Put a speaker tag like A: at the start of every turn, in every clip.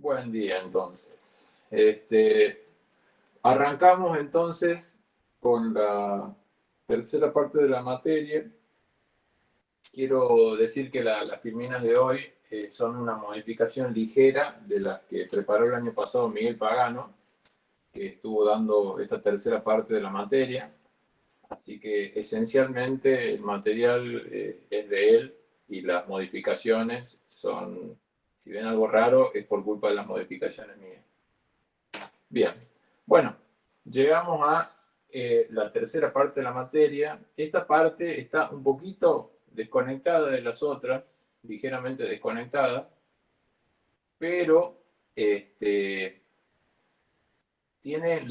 A: Buen día entonces. Este, arrancamos entonces con la tercera parte de la materia. Quiero decir que las filminas de hoy eh, son una modificación ligera de las que preparó el año pasado Miguel Pagano, que estuvo dando esta tercera parte de la materia. Así que esencialmente el material eh, es de él y las modificaciones son si ven algo raro, es por culpa de las modificaciones mías. Bien, bueno, llegamos a eh, la tercera parte de la materia. Esta parte está un poquito desconectada de las otras, ligeramente desconectada, pero este, tiene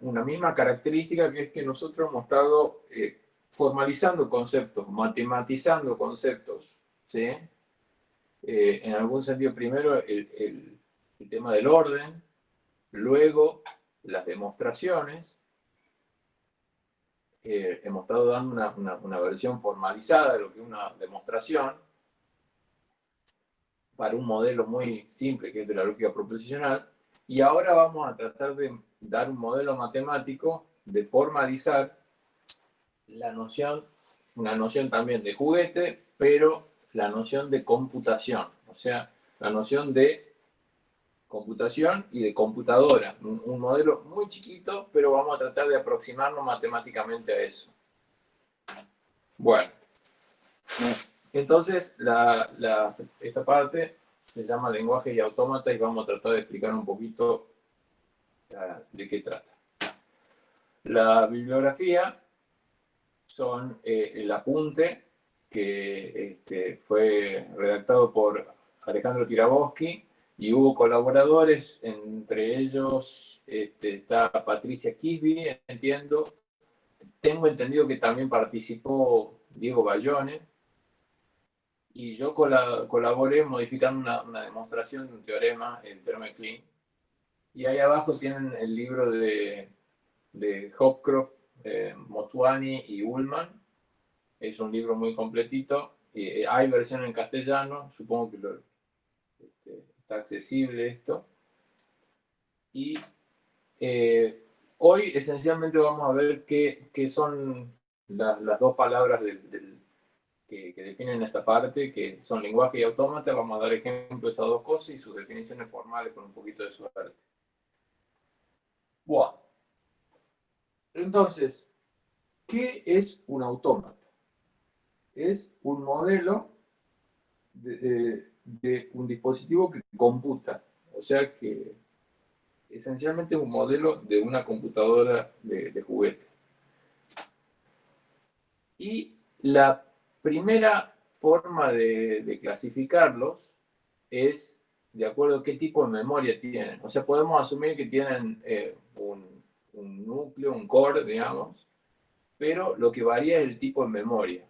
A: una misma característica que es que nosotros hemos estado eh, formalizando conceptos, matematizando conceptos, ¿sí? Eh, en algún sentido, primero el, tema del orden, luego las demostraciones. Eh, hemos estado dando una, versión formalizada de lo que es una demostración para un modelo muy simple que es de la lógica proposicional. Y ahora vamos a tratar de dar un modelo matemático de formalizar la noción, una noción también de juguete, pero la noción de computación, o sea, la noción de computación y de computadora. Un, modelo muy chiquito, pero vamos a tratar de aproximarnos matemáticamente a eso. Bueno, entonces esta parte se llama lenguaje y autómata y vamos a tratar de explicar un poquito de qué trata. La bibliografía son eh, el apunte que este, fue redactado por Alejandro Tiraboschi y hubo colaboradores, entre ellos este, está Patricia Kisby, entiendo. Tengo entendido que también participó Diego Bayone. Y yo colaboré modificando una, demostración de un teorema, el teorema Klein. Y ahí abajo tienen el libro de, de Hopcroft, eh, Motuani y Ullman, es un libro muy completito. Eh, hay versión en castellano, supongo que este, está accesible esto. Y eh, hoy esencialmente vamos a ver qué, son las dos palabras que, definen esta parte, que son lenguaje y autómata. Vamos a dar ejemplos de esas dos cosas y sus definiciones formales con un poquito de suerte. Bueno. Entonces, ¿qué es un autómata? Es un modelo de, un dispositivo que computa. O sea que esencialmente es un modelo de una computadora de, juguete. Y la primera forma de, clasificarlos es de acuerdo a qué tipo de memoria tienen. O sea, podemos asumir que tienen eh, un, un núcleo, un core, digamos, pero lo que varía es el tipo de memoria.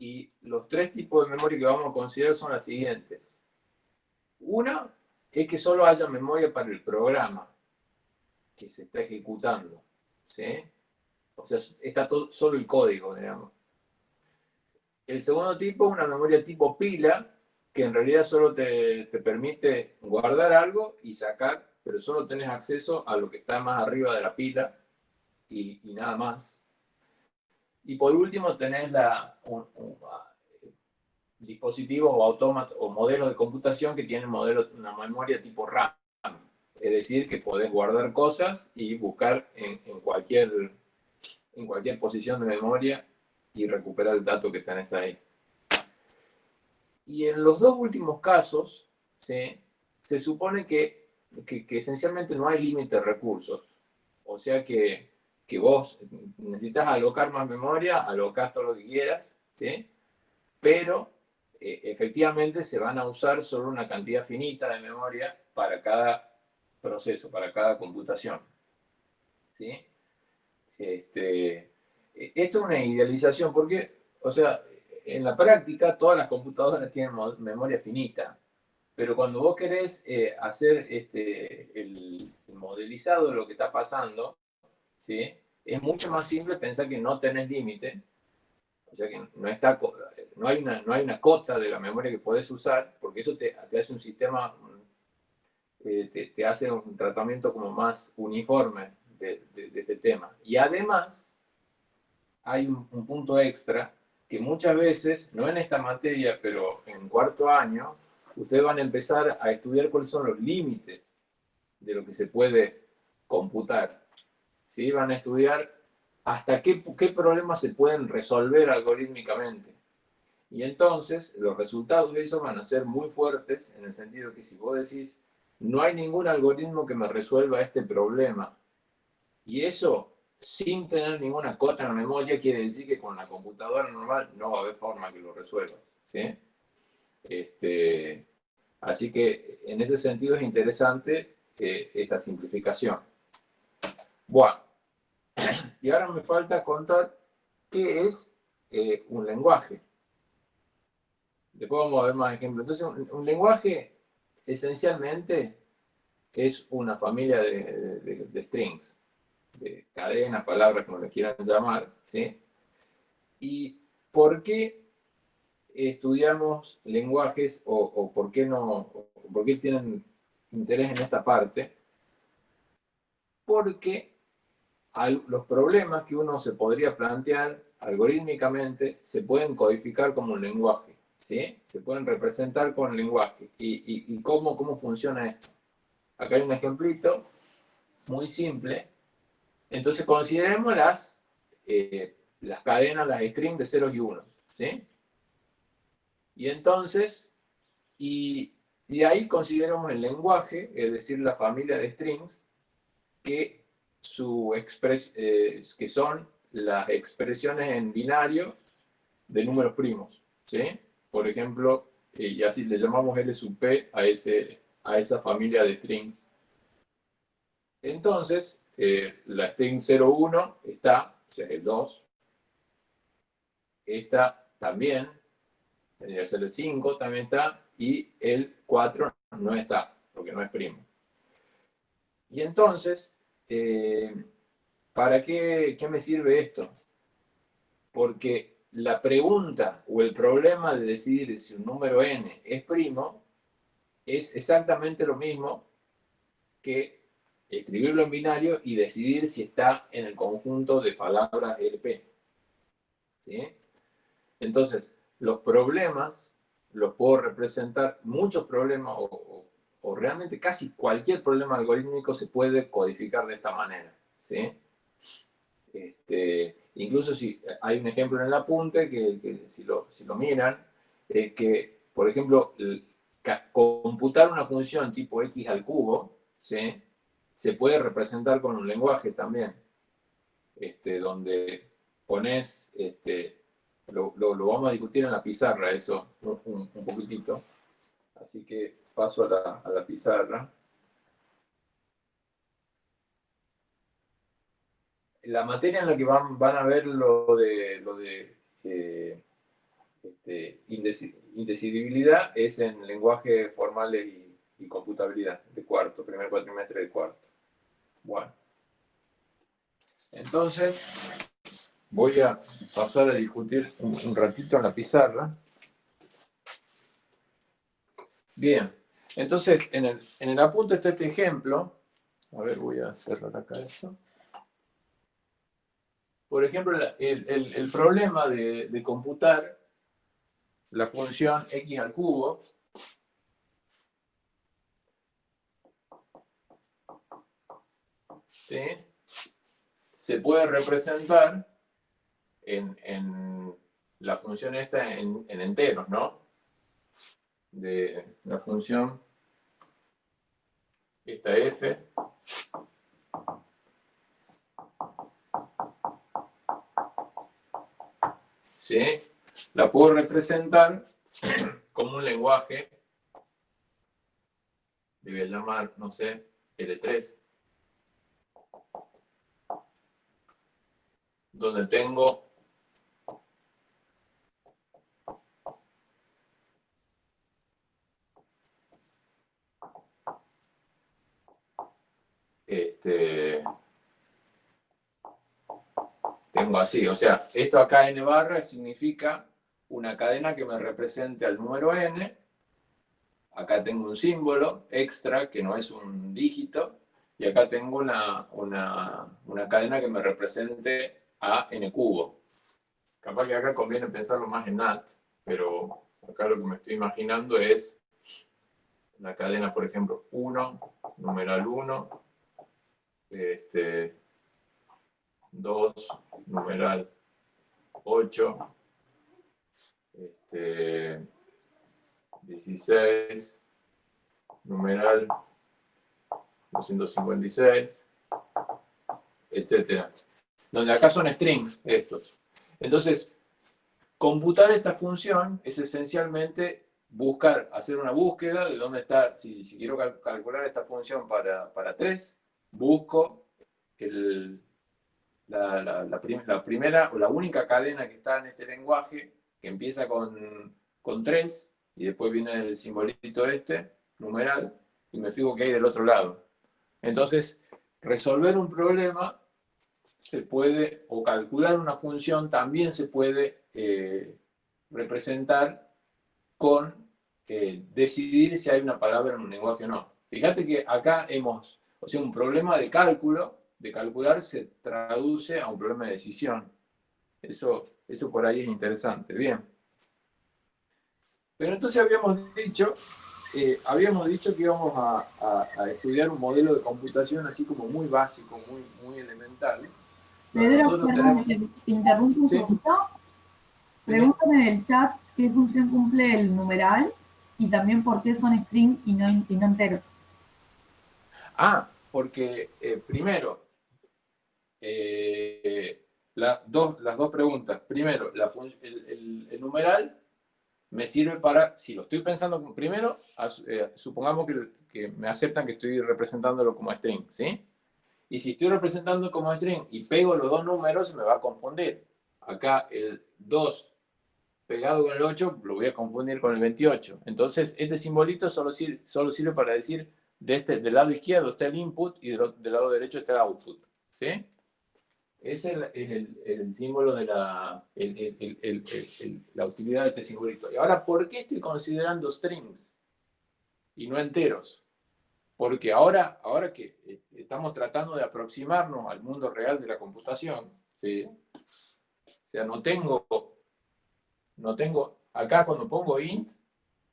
A: Y los tres tipos de memoria que vamos a considerar son las siguientes. Una es que solo haya memoria para el programa que se está ejecutando. ¿sí? O sea, está solo el código, digamos. El segundo tipo es una memoria tipo pila, que en realidad solo te, permite guardar algo y sacar, pero solo tenés acceso a lo que está más arriba de la pila y nada más. Y por último tenés la, un, dispositivos o autómatos o modelos de computación que tienen modelo, una memoria tipo RAM. Es decir, que podés guardar cosas y buscar en, cualquier, en cualquier posición de memoria y recuperar el dato que tenés ahí. Y en los dos últimos casos, se supone que, que, que esencialmente no hay límite de recursos. O sea que que vos necesitas alocar más memoria, alocas todo lo que quieras, ¿sí? pero eh, efectivamente se van a usar solo una cantidad finita de memoria para cada proceso, para cada computación. ¿sí? Este, e, esto es una idealización porque, o sea, en la práctica todas las computadoras tienen memoria finita, pero cuando vos querés eh, hacer este, el modelizado de lo que está pasando, es mucho más simple pensar que no tenés límite, o sea que no, está, no, hay una, no hay una cota de la memoria que podés usar, porque eso te, hace un sistema eh, te, hace un tratamiento como más uniforme de, este tema. Y además, hay un, un, punto extra que muchas veces, no en esta materia, pero en cuarto año, ustedes van a empezar a estudiar cuáles son los límites de lo que se puede computar. ¿Sí? Van a estudiar hasta qué, qué problemas se pueden resolver algorítmicamente. Y entonces los resultados de eso van a ser muy fuertes en el sentido que si vos decís, no hay ningún algoritmo que me resuelva este problema, y eso sin tener ninguna cota en memoria quiere decir que con la computadora normal no va a haber forma que lo resuelva. ¿sí? Este, así que en ese sentido es interesante eh, esta simplificación. Bueno, y ahora me falta contar qué es eh, un lenguaje. Después vamos a ver más ejemplos. Entonces, un, lenguaje esencialmente es una familia de, strings, de cadenas, palabras, como le quieran llamar. ¿sí? ¿Y por qué estudiamos lenguajes o, por qué no, por qué tienen interés en esta parte? Porque los problemas que uno se podría plantear algorítmicamente se pueden codificar como un lenguaje, ¿sí? Se pueden representar con lenguaje. ¿Y, cómo, cómo funciona esto? Acá hay un ejemplito muy simple. Entonces consideremos las, eh, las cadenas, las strings de ceros y unos, ¿sí? Y entonces, y, y ahí consideramos el lenguaje, es decir, la familia de strings, que su eh, que son las expresiones en binario de números primos. ¿sí? Por ejemplo, eh, y así le llamamos L sub P a, ese, a esa familia de strings. Entonces, eh, la string 01 está, o sea, el 2. Esta también, tendría que ser el 5, también está, y el 4 no está, porque no es primo. Y entonces, eh, ¿para qué, qué me sirve esto? Porque la pregunta o el problema de decidir si un número n es primo es exactamente lo mismo que escribirlo en binario y decidir si está en el conjunto de palabras LP. ¿Sí? Entonces, los problemas los puedo representar, muchos problemas o, o realmente casi cualquier problema algorítmico se puede codificar de esta manera. ¿sí? Este, incluso si hay un ejemplo en el apunte que, si, lo, si, lo, miran, es que, por ejemplo, computar una función tipo x al cubo, ¿sí? se puede representar con un lenguaje también, este, donde pones, este, lo, vamos a discutir en la pizarra eso un, un poquitito, así que paso a la, pizarra. La materia en la que van, a ver lo de, eh, este, indecidibilidad es en lenguaje formal y, computabilidad de cuarto, primer cuatrimestre de cuarto. Bueno. Entonces, voy a pasar a discutir un ratito en la pizarra. Bien. Entonces, en el, en apunte está este ejemplo. A ver, voy a cerrar acá esto. Por ejemplo, el, problema de, computar la función x al cubo ¿sí? se puede representar en, la función esta en enteros, ¿no? De la función. Esta f. ¿sí? la puedo representar como un lenguaje le voy llamar, no sé, L3 donde tengo este, tengo así, o sea, esto acá n barra significa una cadena que me represente al número n, acá tengo un símbolo extra que no es un dígito, y acá tengo una, una, una cadena que me represente a n cubo. Capaz que acá conviene pensarlo más en NAT, pero acá lo que me estoy imaginando es la cadena, por ejemplo, 1, numeral 1, este, 2, numeral 8, este, 16, numeral 256, etcétera. Donde acá son strings estos. Entonces, computar esta función es esencialmente buscar, hacer una búsqueda de dónde está, si, quiero calcular esta función para, para 3, busco la, la, primera o la única cadena que está en este lenguaje, que empieza con, con 3, y después viene el simbolito este, numeral, y me fijo que hay del otro lado. Entonces, resolver un problema se puede, o calcular una función también se puede eh, representar con eh, decidir si hay una palabra en un lenguaje o no. Fíjate que acá hemos, o sea, un problema de cálculo, de calcular, se traduce a un problema de decisión. Eso, eso por ahí es interesante. Bien. Pero entonces habíamos dicho, eh, habíamos dicho que íbamos a, estudiar un modelo de computación así como muy básico, muy, muy elemental.
B: Pedro, te interrumpo un segundo. Pregúntame en el chat qué función cumple el numeral y también por qué son string y no, enteros.
A: Ah, porque eh, primero, eh, dos, las dos preguntas. Primero, la el, numeral me sirve para, si lo estoy pensando primero, eh, supongamos que, me aceptan que estoy representándolo como string, ¿sí? Y si estoy representando como string y pego los dos números, se me va a confundir. Acá el 2 pegado con el 8 lo voy a confundir con el 28. Entonces, este simbolito solo sirve, solo sirve para decir de este, del lado izquierdo está el input y del, lado derecho está el output. ¿Sí? Ese es el, símbolo de la, la utilidad de este simbolito. Y ahora, ¿por qué estoy considerando strings y no enteros? Porque ahora, ahora que eh, estamos tratando de aproximarnos al mundo real de la computación, ¿sí? o sea, no tengo, no tengo, acá cuando pongo int,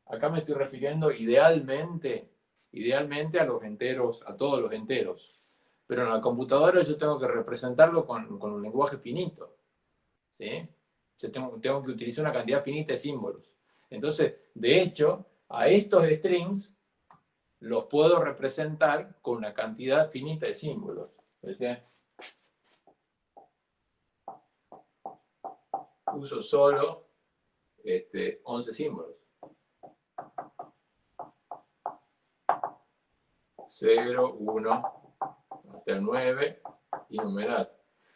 A: acá me estoy refiriendo idealmente, idealmente a los enteros, a todos los enteros. Pero en la computadora yo tengo que representarlo con, un lenguaje finito. ¿sí? Yo tengo, tengo que utilizar una cantidad finita de símbolos. Entonces, de hecho, a estos strings los puedo representar con una cantidad finita de símbolos. Uso solo este, 11 símbolos. 0, 1, hasta el 9 y numeral.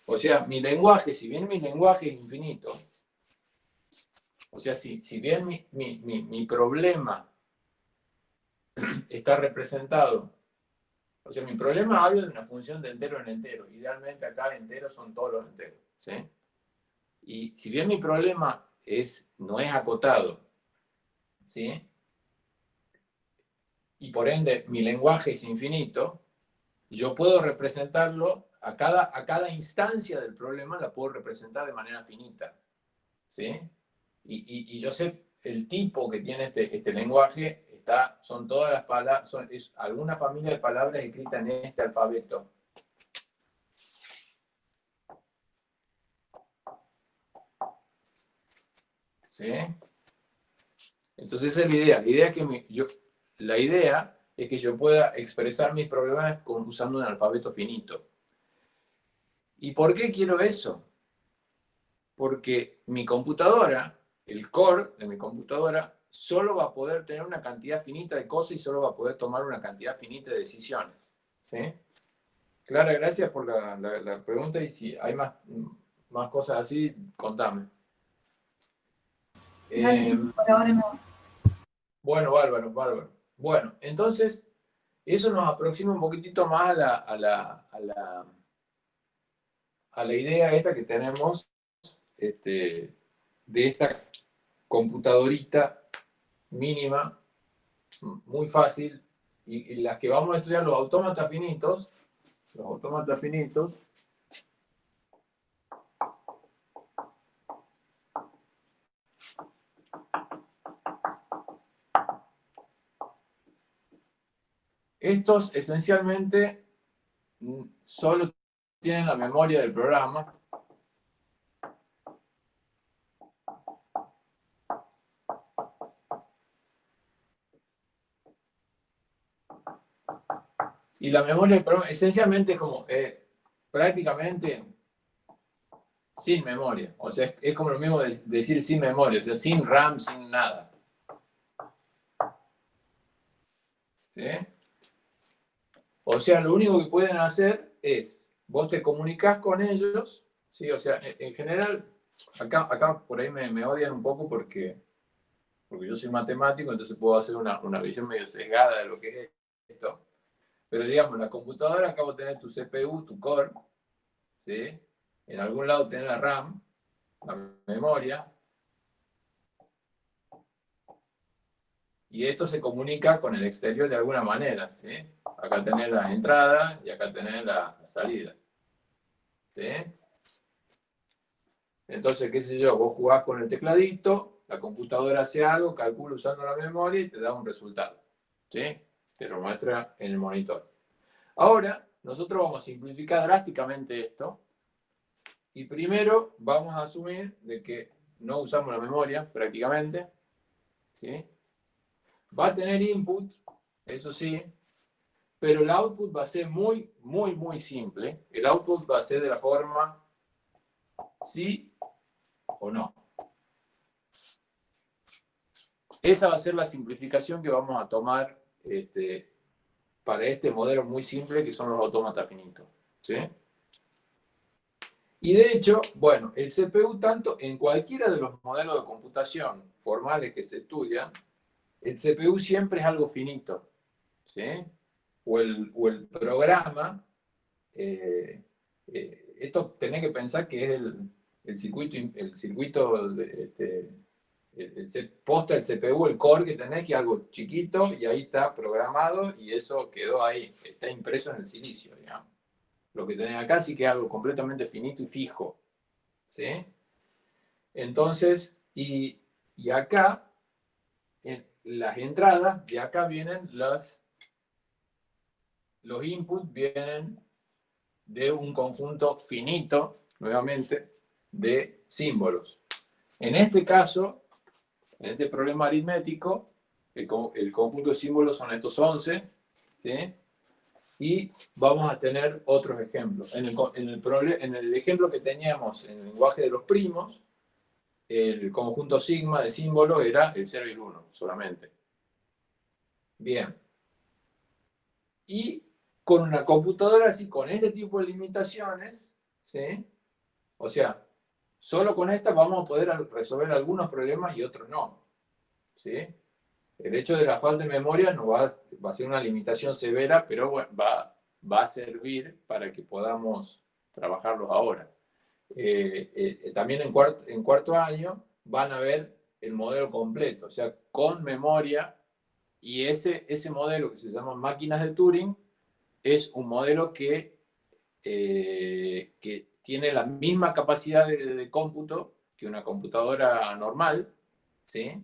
A: O sea, mi lenguaje, si bien mi lenguaje es infinito, o sea, si, si bien mi, mi, mi problema está representado. O sea, mi problema habla de una función de entero en entero. Idealmente acá enteros son todos los enteros. ¿sí? Y si bien mi problema es, no es acotado, ¿sí? Y por ende mi lenguaje es infinito, yo puedo representarlo a cada, a cada instancia del problema, la puedo representar de manera finita. ¿sí? Y, y yo sé el tipo que tiene este, este lenguaje son todas las palabras, es alguna familia de palabras escritas en este alfabeto. ¿Sí? Entonces esa es la idea. La idea, que yo, la idea es que yo pueda expresar mis problemas con, usando un alfabeto finito. ¿Y por qué quiero eso? Porque mi computadora, el core de mi computadora, solo va a poder tener una cantidad finita de cosas y solo va a poder tomar una cantidad finita de decisiones. ¿sí? Clara, gracias por la, pregunta y si hay más, más cosas así, contame.
B: Eh,
A: bueno, bárbaro, bárbaro. Bueno, entonces, eso nos aproxima un poquitito más a la, idea esta que tenemos este, de esta computadorita mínima muy fácil, y, las que vamos a estudiar los autómatas finitos, los autómatas finitos, Estos esencialmente mm, solo tienen la memoria del programa. Y la memoria del programa esencialmente es como eh, prácticamente sin memoria. O sea, es, como lo mismo de decir sin memoria, o sea, sin RAM, sin nada. ¿Sí? O sea, lo único que pueden hacer es, vos te comunicas con ellos, ¿sí? O sea, en, general, acá, acá por ahí me, odian un poco porque, porque yo soy matemático, entonces puedo hacer una, visión medio sesgada de lo que es esto. Pero digamos, la computadora acabo de tener tu CPU, tu core, ¿sí? En algún lado tener la RAM, la memoria, y esto se comunica con el exterior de alguna manera. ¿sí? Acá tenés la entrada y acá tenés la salida. ¿sí? Entonces, qué sé yo, vos jugás con el tecladito, la computadora hace algo, calcula usando la memoria y te da un resultado. ¿sí? Te lo muestra en el monitor. Ahora, nosotros vamos a simplificar drásticamente esto. Y primero vamos a asumir de que no usamos la memoria prácticamente. ¿sí? Va a tener input, eso sí, pero el output va a ser muy, muy, muy simple. El output va a ser de la forma sí o no. Esa va a ser la simplificación que vamos a tomar este, para este modelo muy simple que son los autómatas finitos. ¿sí? Y de hecho, bueno, el CPU tanto en cualquiera de los modelos de computación formales que se estudian, el CPU siempre es algo finito, ¿sí? O el, programa, eh, eh, esto tenés que pensar que es el, circuito, el circuito, este, el, posta el CPU, el core que tenés, que es algo chiquito, y ahí está programado, y eso quedó ahí, está impreso en el silicio, digamos. Lo que tenés acá sí que es algo completamente finito y fijo, ¿sí? Entonces, y, y acá, en, las entradas, de acá vienen las, los inputs vienen de un conjunto finito, nuevamente, de símbolos. En este caso, en este problema aritmético, el, conjunto de símbolos son estos 11, y vamos a tener otros ejemplos. En el, en, el, en el ejemplo que teníamos en el lenguaje de los primos, el conjunto sigma de símbolos era el 0 y el 1 solamente. Bien. Y con una computadora así, con este tipo de limitaciones, ¿sí? O sea, solo con esta vamos a poder resolver algunos problemas y otros no. ¿sí? El hecho de la falta de memoria no va, a ser una limitación severa, pero va, va a servir para que podamos trabajarlos ahora. Eh, eh, también en cuarto, en cuarto año van a ver el modelo completo, o sea, con memoria, y ese, ese modelo que se llama máquinas de Turing es un modelo que, eh, que tiene la misma capacidad de, cómputo que una computadora normal, ¿sí?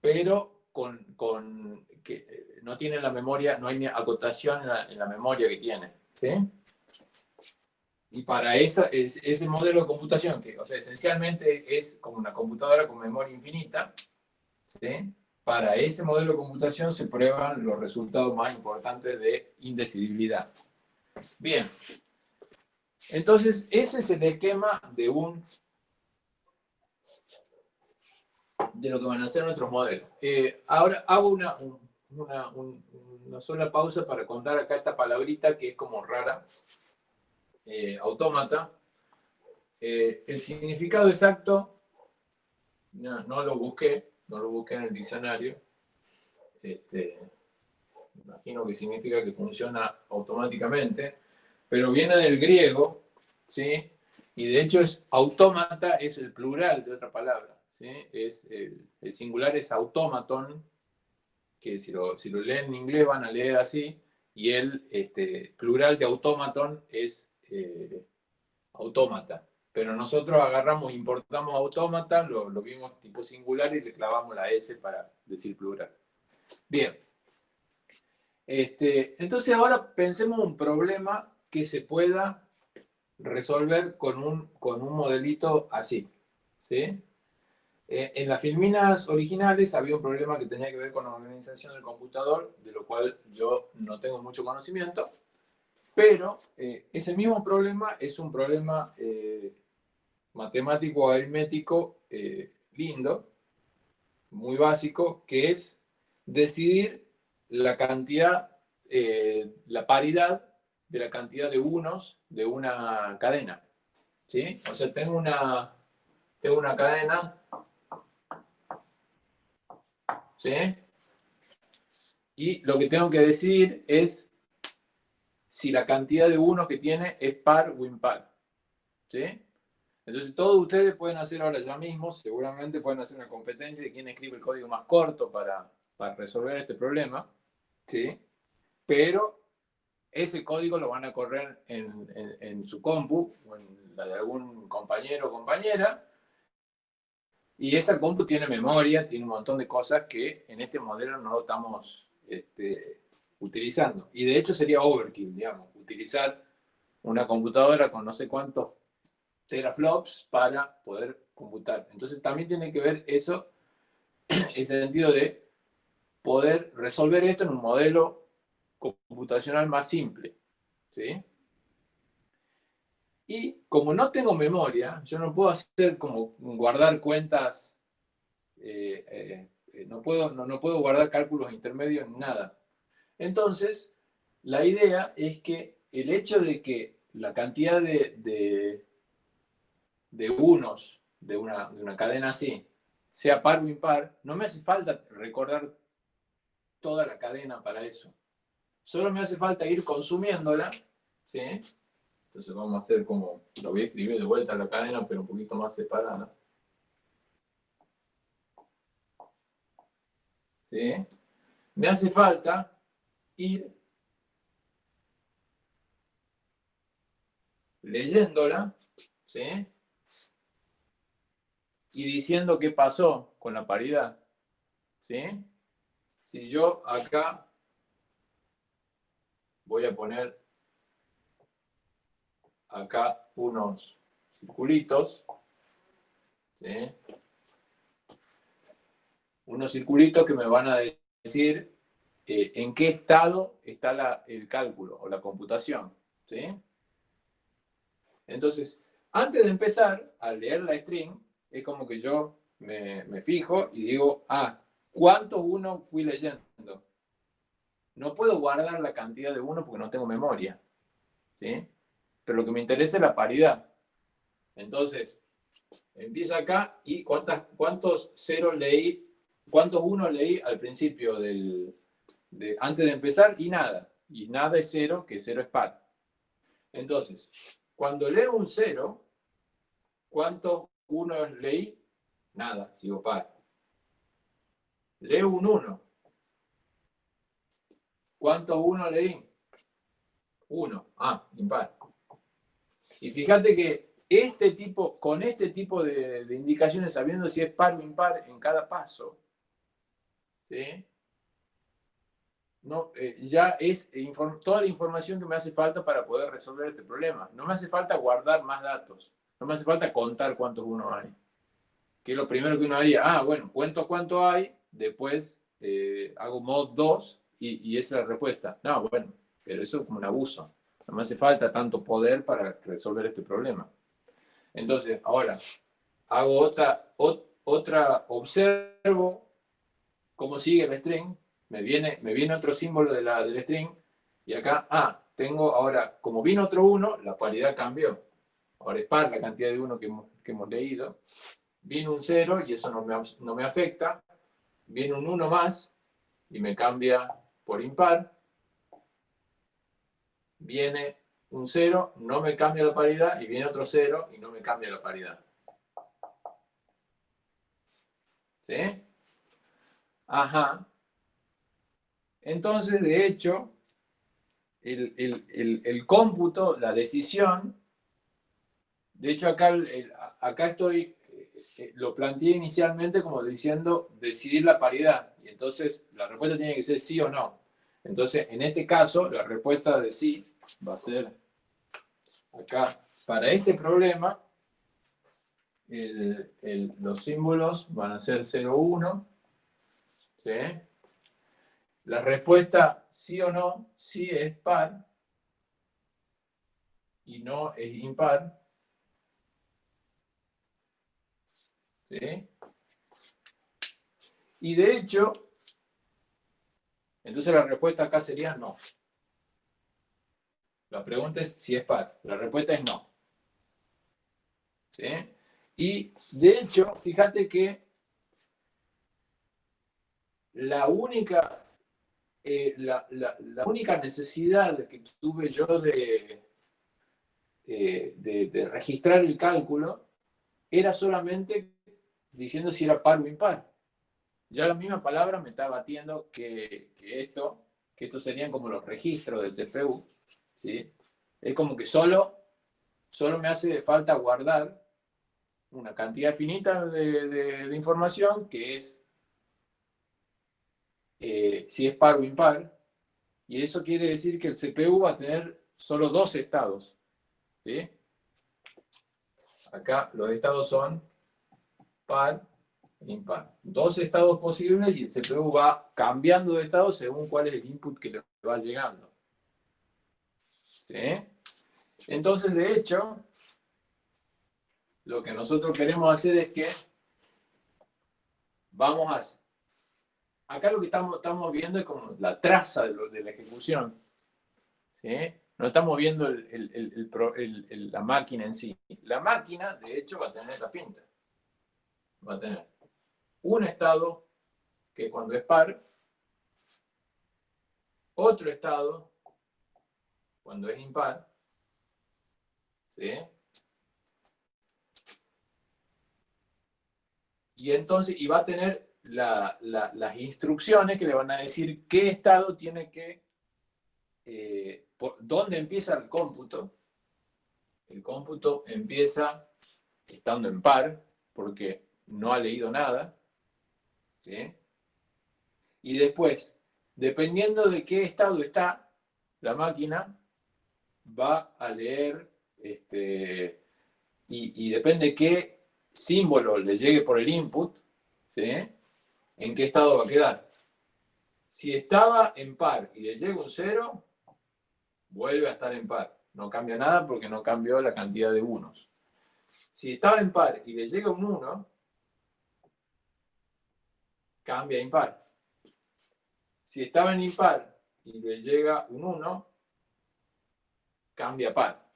A: pero con, con, que no tiene la memoria, no hay acotación en la, en la memoria que tiene. ¿sí? Y para esa, ese modelo de computación, que o sea, esencialmente es como una computadora con memoria infinita, ¿sí? para ese modelo de computación se prueban los resultados más importantes de indecidibilidad. Bien, entonces ese es el esquema de un de lo que van a ser nuestros modelos. Eh, ahora hago una, una, una sola pausa para contar acá esta palabrita que es como rara, eh, autómata, eh, el significado exacto no, lo busqué, no lo busqué en el diccionario. Este, imagino que significa que funciona automáticamente, pero viene del griego, ¿sí? Y de hecho es autómata, es el plural de otra palabra, ¿sí? Es el, singular es automaton, que si lo, si lo leen en inglés van a leer así, y el este, plural de automaton es eh, autómata. Pero nosotros agarramos, importamos autómata, lo, vimos tipo singular y le clavamos la S para decir plural. Bien. Este, entonces ahora pensemos un problema que se pueda resolver con un, con un modelito así. ¿sí? Eh, en las filminas originales había un problema que tenía que ver con la organización del computador, de lo cual yo no tengo mucho conocimiento, pero eh, ese mismo problema es un problema eh, matemático aritmético lindo, muy básico, que es decidir la cantidad, la paridad de la cantidad de unos de una cadena. ¿sí? O sea, tengo una, tengo una cadena ¿sí? Y lo que tengo que decir es si la cantidad de unos que tiene es par o impar. ¿Sí? Entonces todos ustedes pueden hacer ahora ya mismo, seguramente pueden hacer una competencia de quién escribe el código más corto para, para resolver este problema. ¿Sí? Pero ese código lo van a correr en, en, su compu o en la de algún compañero o compañera y esa compu tiene memoria, tiene un montón de cosas que en este modelo no estamos este, utilizando. Y de hecho sería overkill, digamos, utilizar una computadora con no sé cuántos teraflops para poder computar. Entonces también tiene que ver eso, el sentido de poder resolver esto en un modelo computacional más simple. ¿sí? Y como no tengo memoria, yo no puedo hacer como guardar cuentas, eh, eh, eh, no, puedo, no, puedo guardar cálculos intermedios, nada. Entonces, la idea es que el hecho de que la cantidad de, de, unos de una, de una cadena así sea par o impar, no me hace falta recordar toda la cadena para eso. Solo me hace falta ir consumiéndola, ¿sí? Entonces vamos a hacer como, lo voy a escribir de vuelta a la cadena, pero un poquito más separada. ¿Sí? Me hace falta ir leyéndola, ¿sí? Y diciendo qué pasó con la paridad, ¿sí? Si yo acá voy a poner acá unos circulitos. Unos circulitos que me van a decir eh, en qué estado está el cálculo o la computación. Entonces, antes de empezar a leer la string, es como que yo me, fijo y digo, ah, ¿cuántos uno fui leyendo? No puedo guardar la cantidad de uno porque no tengo memoria. ¿sí? pero lo que me interesa es la paridad. Entonces, empieza acá y cuántos ceros leí, cuántos unos leí al principio del, antes de empezar y nada. Y nada es cero, que cero es par. Entonces, cuando leo un cero, ¿cuántos unos leí? Nada, sigo par. Leo un 1. ¿Cuántos unos leí? Uno. Ah, impar. Y fíjate que este tipo, con este tipo de, indicaciones, sabiendo si es par o impar en cada paso, ¿sí? No, eh, ya es toda la información que me hace falta para poder resolver este problema. No me hace falta guardar más datos. No me hace falta contar cuántos uno hay. Que lo primero que uno haría. Ah, bueno, cuento cuánto hay, después eh, hago mod 2 y, y esa es la respuesta. No, bueno, pero eso es como un abuso. No me hace falta tanto poder para resolver este problema. Entonces, ahora, hago otra, otra observo cómo sigue el string, me viene, me viene otro símbolo de la, del string, y acá, ah, tengo ahora, como vino otro 1, la paridad cambió. Ahora es par la cantidad de 1 que, hemos, leído. Vino un 0 y eso no me, no me afecta. Viene un 1 más y me cambia por impar viene un 0, no me cambia la paridad, y viene otro 0 y no me cambia la paridad. ¿Sí? Ajá. Entonces, de hecho, el, cómputo, la decisión, de hecho acá, acá estoy, eh, lo planteé inicialmente como diciendo decidir la paridad, y entonces la respuesta tiene que ser sí o no. Entonces, en este caso, la respuesta de sí va a ser acá. Para este problema, los símbolos van a ser 0, 1. ¿sí? La respuesta sí o no, sí es par y no es impar. ¿Sí? Y de hecho, entonces la respuesta acá sería no. La pregunta es si es par. La respuesta es no. ¿Sí? Y de hecho, fíjate que la única, eh, la, única necesidad que tuve yo de, eh, de, registrar el cálculo era solamente diciendo si era par o impar. Ya la misma palabra me está batiendo que, que esto, que estos serían como los registros del CPU. ¿sí? Es como que solo, solo me hace falta guardar una cantidad finita de, información que es eh, si es par o impar, y eso quiere decir que el CPU va a tener solo dos estados. Acá los estados son par e impar. Dos estados posibles y el CPU va cambiando de estado según cuál es el input que le va llegando. Entonces, de hecho, lo que nosotros queremos hacer es que vamos a... Acá lo que estamos, viendo es como la traza de, la ejecución. No estamos viendo la máquina en sí. La máquina, de hecho, va a tener la pinta. Va a tener un estado que cuando es par, otro estado cuando es impar, ¿sí? Y entonces, y va a tener las instrucciones que le van a decir qué estado tiene que, eh, dónde empieza el cómputo. El cómputo empieza estando en par, porque no ha leído nada. ¿sí? Y después, dependiendo de qué estado está la máquina, va a leer, este, y, y depende qué símbolo le llegue por el input, ¿en qué estado va a quedar? Si estaba en par y le llega un 0, vuelve a estar en par. No cambia nada porque no cambió la cantidad de unos. Si estaba en par y le llega un 1, cambia a impar. Si estaba en impar y le llega un 1, cambia a par.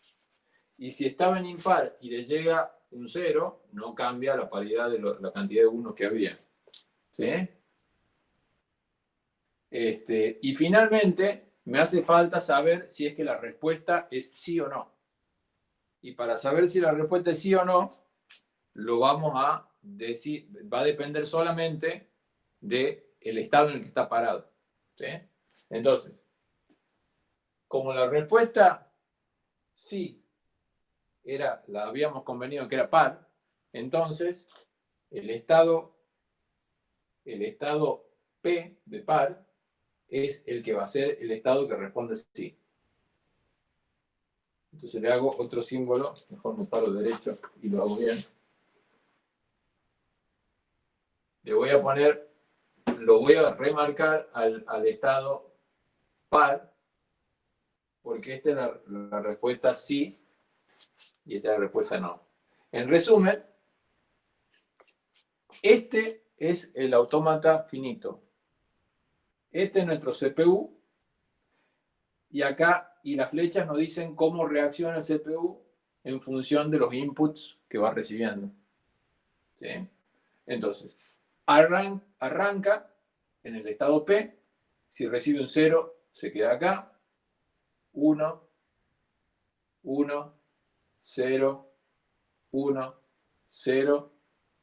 A: Y si estaba en impar y le llega un 0, no cambia la paridad de la cantidad de 1 que había. ¿Sí? Este, y finalmente, me hace falta saber si es que la respuesta es sí o no. Y para saber si la respuesta es sí o no, lo vamos a decir, va a depender solamente del el estado en el que está parado. ¿sí? Entonces, como la respuesta sí era, la habíamos convenido que era par, entonces el estado, el estado P de par es el que va a ser el estado que responde sí. Entonces le hago otro símbolo, mejor me paro derecho y lo hago bien. Le voy a poner, lo voy a remarcar al, estado par, porque esta es la respuesta sí y esta es la respuesta no. En resumen, este es el autómata finito. Este es nuestro CPU. Y acá, y las flechas nos dicen cómo reacciona el CPU en función de los inputs que va recibiendo. ¿Sí? Entonces, arranca en el estado P. Si recibe un 0, se queda acá. 1, 1, 0, 1, 0,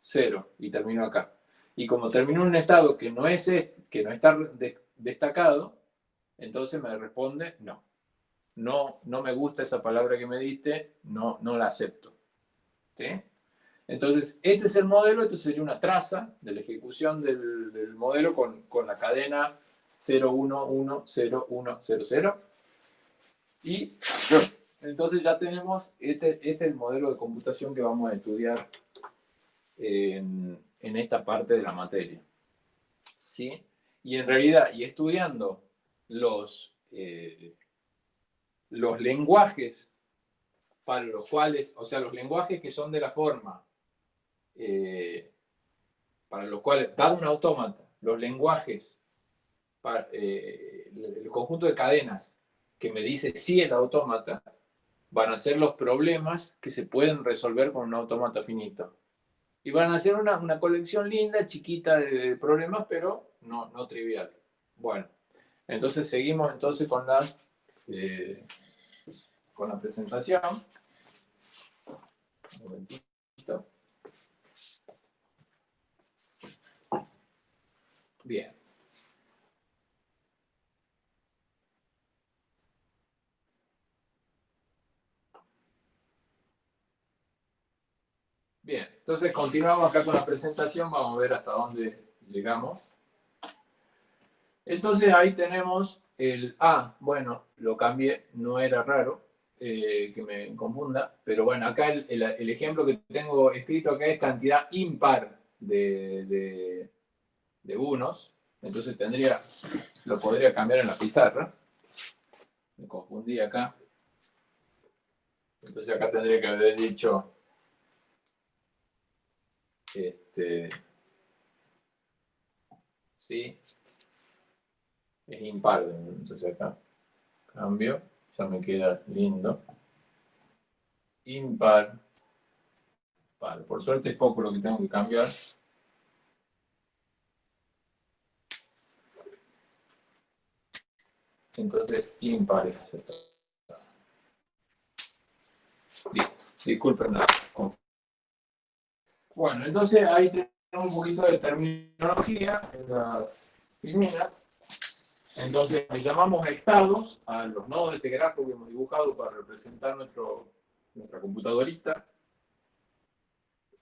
A: 0 y termino acá. Y como termino en un estado que no es que no está destacado, entonces me responde no. No, no me gusta esa palabra que me diste, no, no la acepto. ¿Sí? Entonces, este es el modelo, esto sería una traza de la ejecución del, modelo con, con, la cadena 0110100. Y entonces ya tenemos, este, este, es el modelo de computación que vamos a estudiar en, en esta parte de la materia. ¿Sí? Y en realidad, y estudiando los, eh, los lenguajes para los cuales, o sea, los lenguajes que son de la forma eh, para los cuales, dado un autómata, los lenguajes, para, eh, el conjunto de cadenas que me dice si el autómata, van a ser los problemas que se pueden resolver con un autómata finito. Y van a ser una, una colección linda, chiquita de, problemas, pero no, no trivial. Bueno, entonces seguimos entonces con, las, eh, con la presentación. Un momentito. Bien. Bien, entonces continuamos acá con la presentación, vamos a ver hasta dónde llegamos. Entonces ahí tenemos el A, bueno, lo cambié, no era raro eh, que me confunda, pero bueno, acá el, ejemplo que tengo escrito acá es cantidad impar de de unos, entonces tendría, lo podría cambiar en la pizarra. Me confundí acá. Entonces acá tendría que haber dicho este sí es impar entonces acá cambio ya me queda lindo impar par. por suerte es poco lo que tengo que cambiar Entonces, impares. Listo. Disculpen nada. Bueno, entonces ahí tenemos un poquito de terminología en las primeras. Entonces, le llamamos estados a los nodos de este gráfico que hemos dibujado para representar nuestro, nuestra computadorita.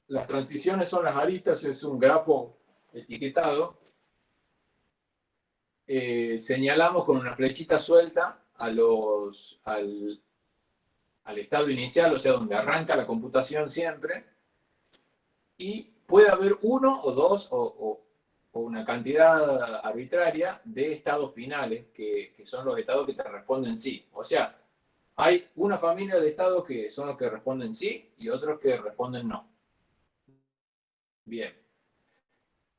A: Las transiciones son las aristas, es un grafo etiquetado eh, señalamos con una flechita suelta a los, al, estado inicial, o sea, donde arranca la computación siempre, y puede haber uno o dos o, una cantidad arbitraria de estados finales, que, son los estados que te responden sí. O sea, hay una familia de estados que son los que responden sí y otros que responden no. Bien.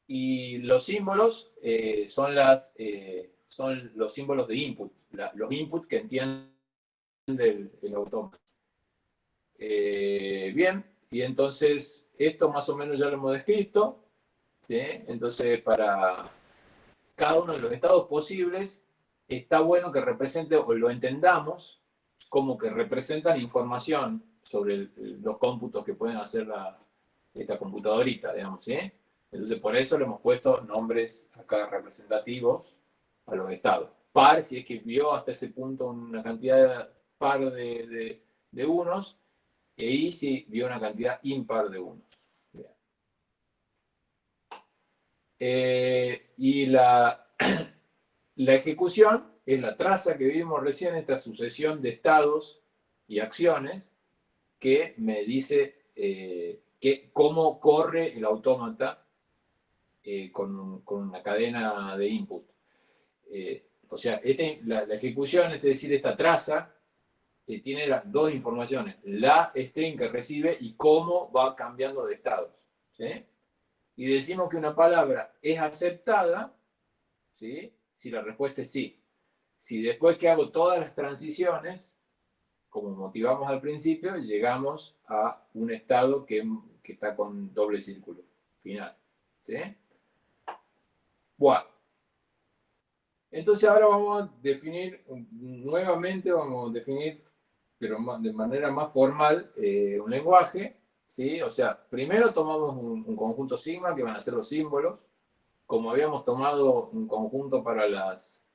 A: Y los símbolos eh, son, las, eh, son los símbolos de input, los inputs que entiende el, el autómata. Eh, bien, y entonces esto más o menos ya lo hemos descrito. ¿sí? Entonces, para cada uno de los estados posibles, está bueno que represente o lo entendamos como que representan información sobre los cómputos que pueden hacer la, esta computadorita, digamos, ¿sí? Entonces, por eso le hemos puesto nombres acá representativos a los estados. Par, si es que vio hasta ese punto una cantidad par de, unos, y ahí si vio una cantidad impar de unos. Eh, y la, la ejecución es la traza que vimos recién, esta sucesión de estados y acciones que me dice eh, que, cómo corre el autómata eh, con, una cadena de input. Eh, o sea, este, la, ejecución, es decir, esta traza, eh, tiene las dos informaciones, la string que recibe y cómo va cambiando de estados. Y decimos que una palabra es aceptada ¿sí? si la respuesta es sí. Si después que hago todas las transiciones, como motivamos al principio, llegamos a un estado que, que está con doble círculo final. ¿sí? Bueno. Entonces ahora vamos a definir, nuevamente vamos a definir, pero de manera más formal, eh, un lenguaje, ¿sí? O sea, primero tomamos un, conjunto sigma, que van a ser los símbolos, como habíamos tomado un conjunto para las,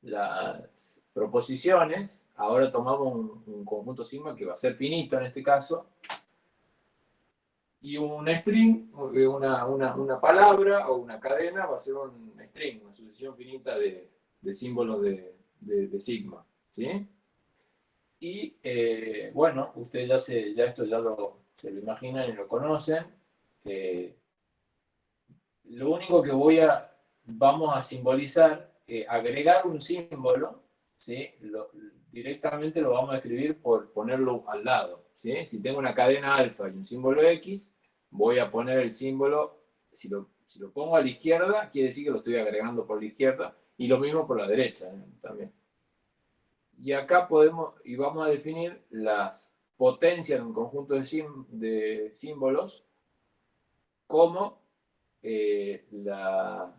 A: las proposiciones, ahora tomamos un, conjunto sigma que va a ser finito en este caso, y un string, una, una, palabra o una cadena va a ser un string, una sucesión finita de, símbolos de, de, sigma. ¿sí? Y eh, bueno, ustedes ya, se, ya esto ya lo, se lo imaginan y lo conocen. Lo único que voy a, vamos a simbolizar, eh, agregar un símbolo, ¿sí? directamente lo vamos a escribir por ponerlo al lado. ¿sí? Si tengo una cadena alfa y un símbolo X, voy a poner el símbolo, si lo, si lo pongo a la izquierda, quiere decir que lo estoy agregando por la izquierda, y lo mismo por la derecha ¿eh? también. Y acá podemos, y vamos a definir las potencias de un conjunto de, símbolos como eh, la,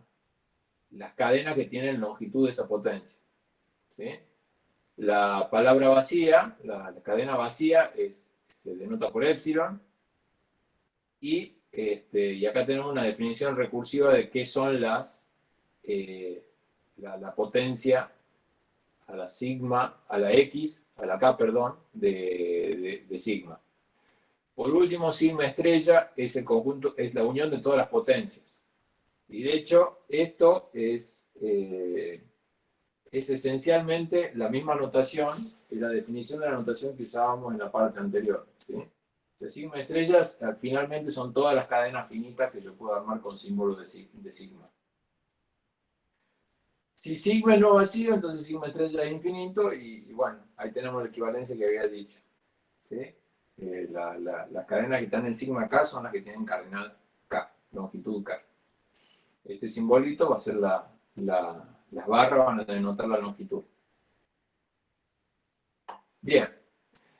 A: las cadenas que tienen longitud de esa potencia. La palabra vacía, la, cadena vacía, es, se denota por epsilon. Y, este, y acá tenemos una definición recursiva de qué son las, eh, la, potencia a la sigma, a la x, a la k, perdón, de, de sigma. Por último, sigma estrella es el conjunto, es la unión de todas las potencias. Y de hecho, esto es, eh, es esencialmente la misma notación y la definición de la notación que usábamos en la parte anterior. sigma estrellas finalmente son todas las cadenas finitas que yo puedo armar con símbolos de, sigma. Si sigma es no vacío, entonces sigma estrella es infinito y, bueno, ahí tenemos la equivalencia que había dicho. ¿sí? Eh, las cadenas que están en sigma K son las que tienen cardinal K, longitud K. Este simbolito va a ser la, las barras, van a denotar la longitud. Bien,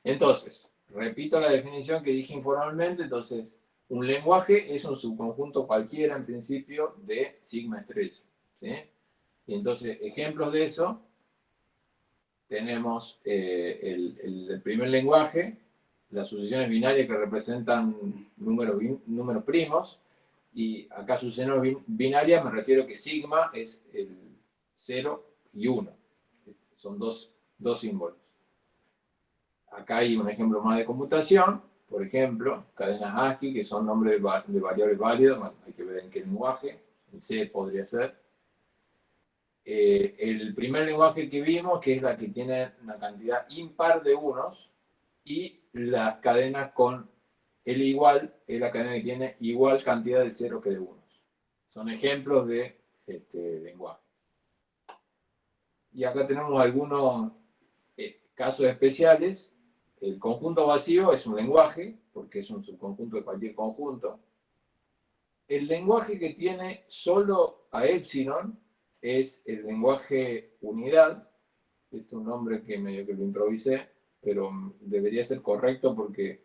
A: entonces, repito la definición que dije informalmente, entonces, un lenguaje es un subconjunto cualquiera, en principio, de sigma estrella. Y entonces, ejemplos de eso, tenemos eh, el, primer lenguaje, las sucesiones binarias que representan números, números primos, y acá sucesión binaria me refiero que sigma es el 0 y 1. Son dos, símbolos. Acá hay un ejemplo más de computación, por ejemplo, cadenas ASCII, que son nombres de variables válidas, hay que ver en qué lenguaje, en C podría ser. Eh, el primer lenguaje que vimos, que es la que tiene una cantidad impar de unos, y las cadenas con el igual es la cadena que tiene igual cantidad de ceros que de unos. Son ejemplos de este, lenguaje. Y acá tenemos algunos eh, casos especiales. El conjunto vacío es un lenguaje, porque es un subconjunto de cualquier conjunto. El lenguaje que tiene solo a epsilon es el lenguaje unidad. Este es un nombre que medio que lo improvisé, pero debería ser correcto porque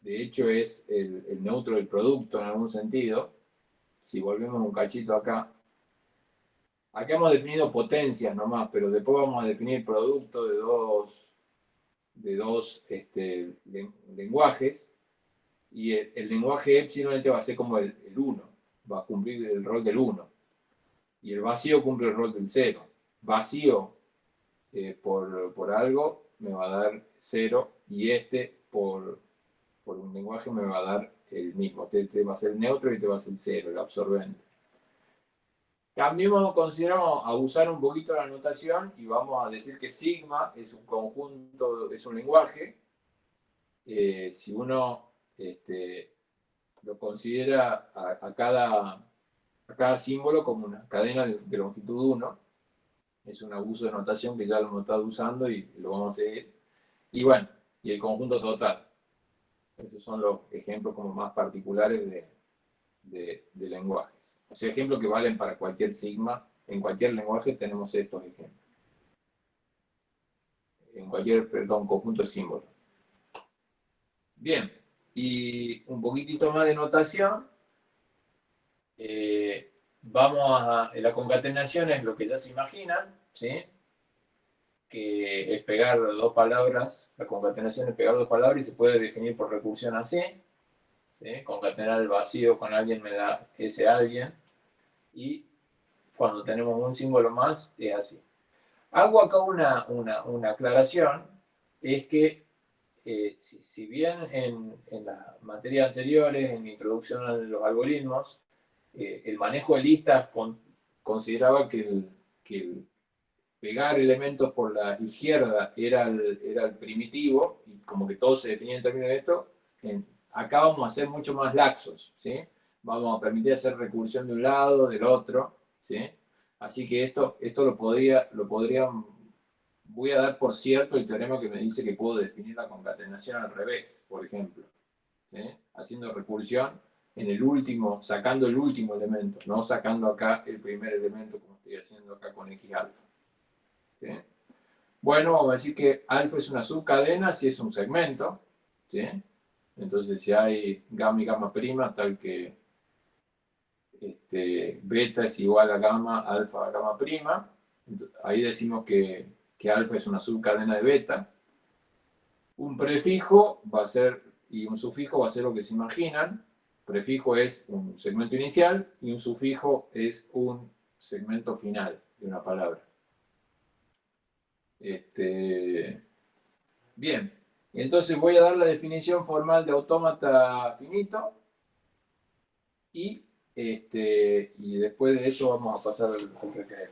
A: de hecho es el, neutro del producto en algún sentido. Si volvemos un cachito acá, acá hemos definido potencias nomás, pero después vamos a definir producto de dos, de dos este, lenguajes, y el, lenguaje epsilon este va a ser como el 1, va a cumplir el rol del 1, y el vacío cumple el rol del 0. Vacío eh, por, por algo me va a dar 0, y este por por un lenguaje me va a dar el mismo. Te, va a ser neutro y te va a ser cero, el absorbente. Cambiemos, consideramos abusar un poquito la notación y vamos a decir que sigma es un conjunto, es un lenguaje. Eh, si uno este, lo considera a cada símbolo como una cadena de, de longitud 1, es un abuso de notación que ya lo hemos estado usando y lo vamos a seguir. Y bueno, y el conjunto total. Esos son los ejemplos como más particulares de, lenguajes. O sea, ejemplos que valen para cualquier sigma. En cualquier lenguaje tenemos estos ejemplos. En cualquier, perdón, conjunto de símbolos. Bien, y un poquitito más de notación. Eh, vamos a... La concatenación es lo que ya se imaginan, ¿sí? que es pegar dos palabras, la concatenación es pegar dos palabras y se puede definir por recursión así. ¿sí? Concatenar el vacío con alguien me da ese alguien. Y cuando tenemos un símbolo más, es así. Hago acá una, una, aclaración, es que eh, si, bien en, en las materias anteriores, en introducción a los algoritmos, eh, el manejo de listas consideraba que pegar elementos por la izquierda era el, era primitivo, y como que todo se definía en términos de esto, acá vamos a ser mucho más laxos, ¿sí? Vamos a permitir hacer recursión de un lado, del otro, ¿sí? Así que esto, esto lo, podría, lo podrían, voy a dar por cierto el teorema que me dice que puedo definir la concatenación al revés, por ejemplo, ¿sí? Haciendo recursión en el último, sacando el último elemento, no sacando acá el primer elemento como estoy haciendo acá con X alfa. Bueno, vamos a decir que alfa es una subcadena si es un segmento, ¿sí? Entonces, si hay gamma y gamma prima, tal que este, beta es igual a gamma, alfa a gamma prima, ahí decimos que, que alfa es una subcadena de beta. Un prefijo va a ser, y un sufijo va a ser lo que se imaginan. Prefijo es un segmento inicial y un sufijo es un segmento final de una palabra. Este, bien, entonces voy a dar la definición formal de autómata finito y, este, y después de eso vamos a pasar al, recreo.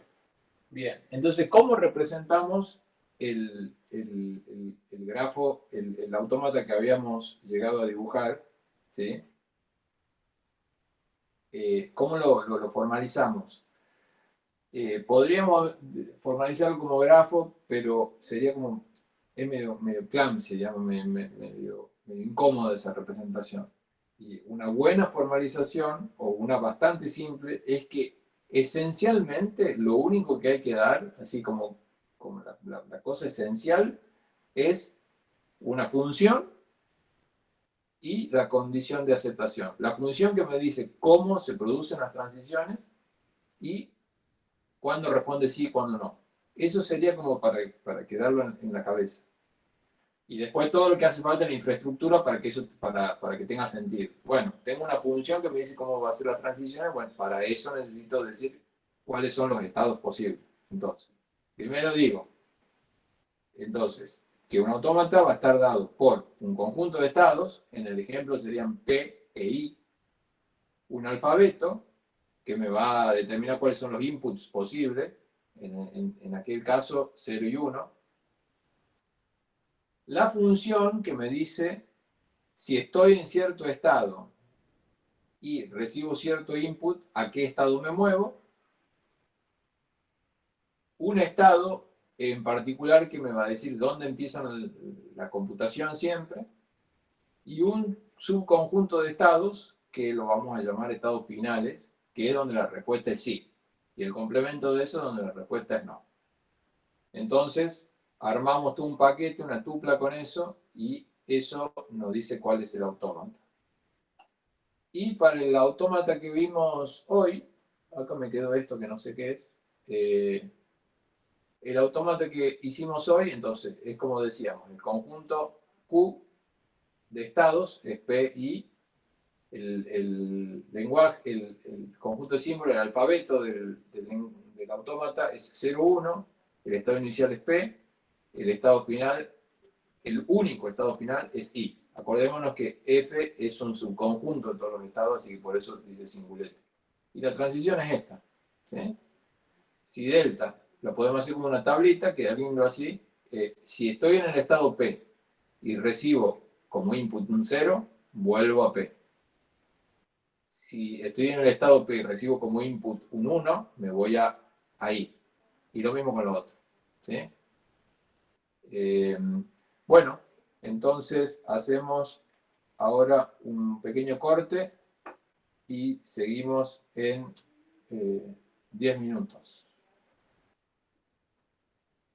A: Bien, entonces, ¿cómo representamos el, grafo, el, autómata que habíamos llegado a dibujar? ¿sí? Eh, ¿Cómo lo formalizamos? Eh, podríamos formalizarlo como grafo, pero sería como, es medio, medio clumsy, medio, incómoda esa representación. Y una buena formalización, o una bastante simple, es que esencialmente lo único que hay que dar, así como, como la cosa esencial, es una función y la condición de aceptación. La función que me dice cómo se producen las transiciones y cuándo responde sí y cuándo no. Eso sería como para, para quedarlo en, la cabeza. Y después todo lo que hace falta en la infraestructura para que, eso, para, para que tenga sentido. Bueno, tengo una función que me dice cómo va a ser la transición. Bueno, para eso necesito decir cuáles son los estados posibles. Entonces, primero digo, entonces, que un autómata va a estar dado por un conjunto de estados, en el ejemplo serían P e I, un alfabeto, que me va a determinar cuáles son los inputs posibles, en, aquel caso 0 y 1. La función que me dice si estoy en cierto estado y recibo cierto input, a qué estado me muevo. Un estado en particular que me va a decir dónde empieza la computación siempre. Y un subconjunto de estados, que lo vamos a llamar estados finales, que es donde la respuesta es sí. Y el complemento de eso es donde la respuesta es no. Entonces, armamos todo un paquete, una tupla con eso, y eso nos dice cuál es el autómata. Y para el autómata que vimos hoy, acá me quedó esto que no sé qué es, eh, el autómata que hicimos hoy, entonces, es como decíamos, el conjunto Q de estados es P, I, el, lenguaje, el, conjunto de símbolos, el alfabeto del, del, autómata es 0,1, el estado inicial es P, el estado final, el único estado final es I. Acordémonos que F es un subconjunto de todos los estados, así que por eso dice singulete. Y la transición es esta. Si delta, lo podemos hacer como una tablita, que alguien lo así. Eh, si estoy en el estado P y recibo como input un 0, vuelvo a P si estoy en el estado P y recibo como input un 1, me voy a ahí. Y lo mismo con lo otro. Eh, bueno, entonces hacemos ahora un pequeño corte y seguimos en 10 eh, minutos.